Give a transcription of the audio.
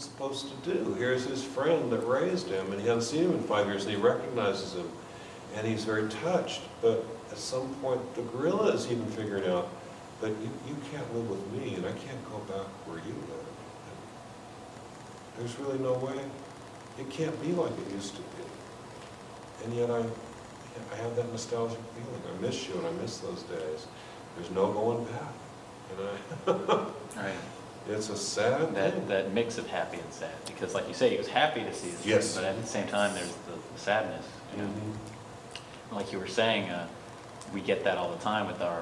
supposed to do? Here's his friend that raised him, and he hasn't seen him in five years, and he recognizes him, and he's very touched. But at some point, the gorilla is even figuring out that you, you can't live with me, and I can't go back where you live. There's really no way. It can't be like it used to be. And yet I, I have that nostalgic feeling. I miss you and I miss those days. There's no going back. And I. it's a sad That, thing. that mix of happy and sad, because like you say, he was happy to see his Yes. friend, but at the same time, there's the the sadness. you know? Mhm. Like you were saying, uh, we get that all the time with our